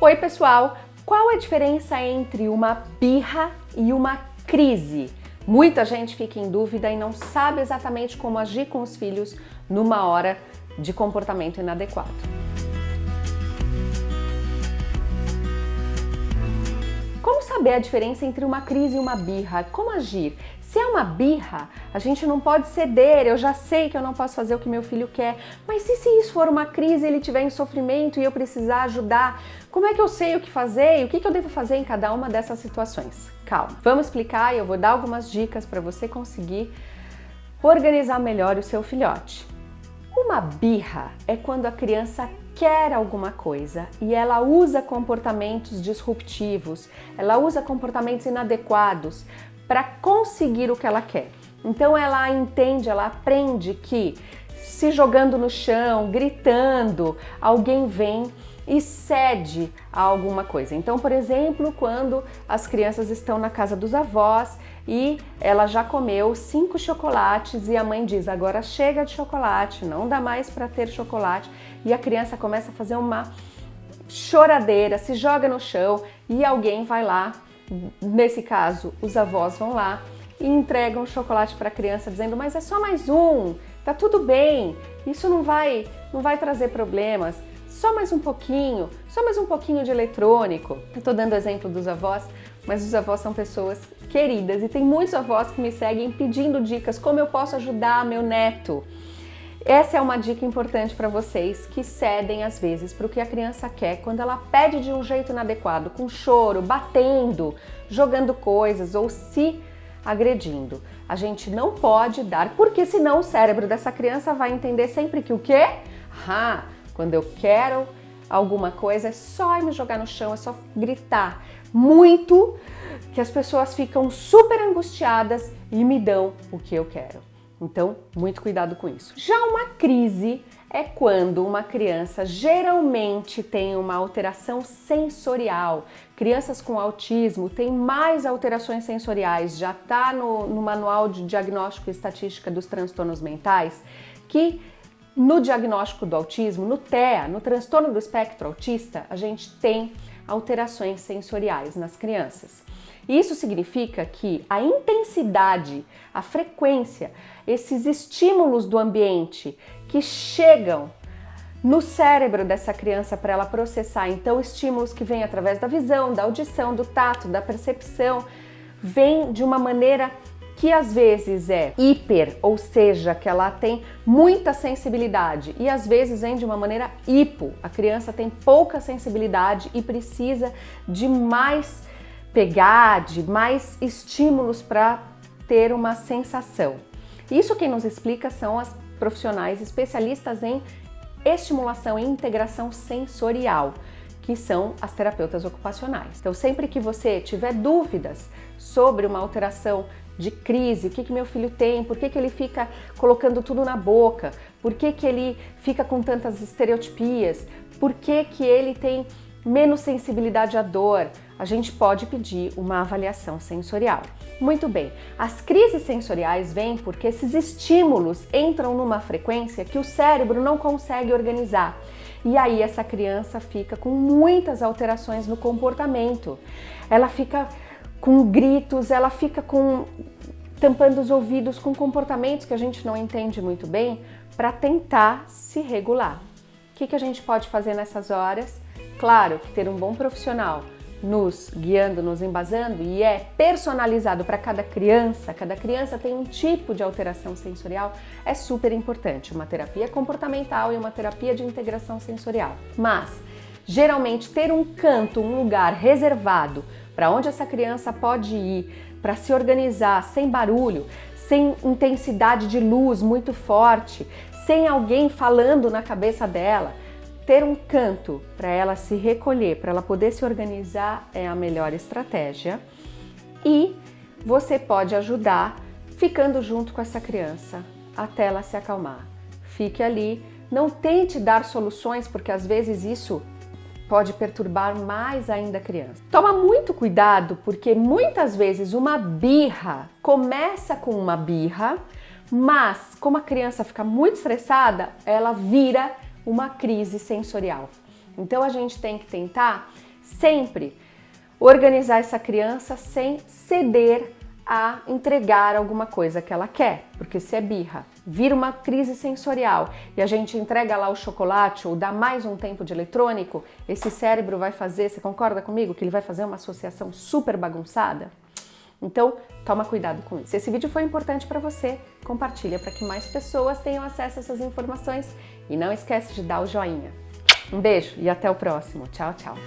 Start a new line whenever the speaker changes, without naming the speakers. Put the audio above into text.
Oi pessoal, qual a diferença entre uma birra e uma crise? Muita gente fica em dúvida e não sabe exatamente como agir com os filhos numa hora de comportamento inadequado. Como saber a diferença entre uma crise e uma birra? Como agir? Se é uma birra, a gente não pode ceder, eu já sei que eu não posso fazer o que meu filho quer, mas e se isso for uma crise, ele tiver em sofrimento e eu precisar ajudar? Como é que eu sei o que fazer e o que eu devo fazer em cada uma dessas situações? Calma, vamos explicar e eu vou dar algumas dicas para você conseguir organizar melhor o seu filhote. Uma birra é quando a criança quer alguma coisa e ela usa comportamentos disruptivos, ela usa comportamentos inadequados para conseguir o que ela quer. Então ela entende, ela aprende que se jogando no chão, gritando, alguém vem e cede a alguma coisa. Então, por exemplo, quando as crianças estão na casa dos avós e ela já comeu cinco chocolates e a mãe diz, agora chega de chocolate, não dá mais para ter chocolate, e a criança começa a fazer uma choradeira, se joga no chão e alguém vai lá Nesse caso, os avós vão lá e entregam chocolate para a criança dizendo mas é só mais um, tá tudo bem, isso não vai, não vai trazer problemas, só mais um pouquinho, só mais um pouquinho de eletrônico. Eu tô dando exemplo dos avós, mas os avós são pessoas queridas e tem muitos avós que me seguem pedindo dicas como eu posso ajudar meu neto. Essa é uma dica importante para vocês que cedem às vezes para o que a criança quer quando ela pede de um jeito inadequado, com choro, batendo, jogando coisas ou se agredindo. A gente não pode dar, porque senão o cérebro dessa criança vai entender sempre que o quê? Ah, quando eu quero alguma coisa é só me jogar no chão, é só gritar muito que as pessoas ficam super angustiadas e me dão o que eu quero. Então, muito cuidado com isso. Já uma crise é quando uma criança geralmente tem uma alteração sensorial. Crianças com autismo têm mais alterações sensoriais, já está no, no, manual de diagnóstico e estatística dos transtornos mentais, que no diagnóstico do autismo, no TEA, no transtorno do espectro autista, a gente tem alterações sensoriais nas crianças. Isso significa que a intensidade, a frequência, esses estímulos do ambiente que chegam no cérebro dessa criança para ela processar, então estímulos que vêm através da visão, da audição, do tato, da percepção, vêm de uma maneira que às vezes é hiper, ou seja, que ela tem muita sensibilidade e às vezes vem de uma maneira hipo. A criança tem pouca sensibilidade e precisa de mais pegar, de mais estímulos para ter uma sensação. Isso quem nos explica são as profissionais especialistas em estimulação e integração sensorial que são as terapeutas ocupacionais. Então, sempre que você tiver dúvidas sobre uma alteração de crise, o que, que meu filho tem, por que, que ele fica colocando tudo na boca, por que, que ele fica com tantas estereotipias, por que, que ele tem menos sensibilidade à dor, a gente pode pedir uma avaliação sensorial. Muito bem, as crises sensoriais vêm porque esses estímulos entram numa frequência que o cérebro não consegue organizar. E aí essa criança fica com muitas alterações no comportamento. Ela fica com gritos, ela fica com tampando os ouvidos com comportamentos que a gente não entende muito bem para tentar se regular. O que, que a gente pode fazer nessas horas? Claro que ter um bom profissional nos guiando, nos embasando e é personalizado para cada criança, cada criança tem um tipo de alteração sensorial, é super importante. Uma terapia comportamental e uma terapia de integração sensorial. Mas, geralmente, ter um canto, um lugar reservado para onde essa criança pode ir, para se organizar sem barulho, sem intensidade de luz muito forte, sem alguém falando na cabeça dela, ter um canto para ela se recolher, para ela poder se organizar é a melhor estratégia. E você pode ajudar ficando junto com essa criança até ela se acalmar. Fique ali, não tente dar soluções, porque às vezes isso pode perturbar mais ainda a criança. Toma muito cuidado, porque muitas vezes uma birra começa com uma birra, mas como a criança fica muito estressada, ela vira uma crise sensorial. Então a gente tem que tentar sempre organizar essa criança sem ceder a entregar alguma coisa que ela quer, porque se é birra, vira uma crise sensorial e a gente entrega lá o chocolate ou dá mais um tempo de eletrônico, esse cérebro vai fazer, você concorda comigo, que ele vai fazer uma associação super bagunçada? Então, toma cuidado com isso. Esse vídeo foi importante para você, compartilha para que mais pessoas tenham acesso a essas informações e não esquece de dar o joinha. Um beijo e até o próximo. Tchau, tchau.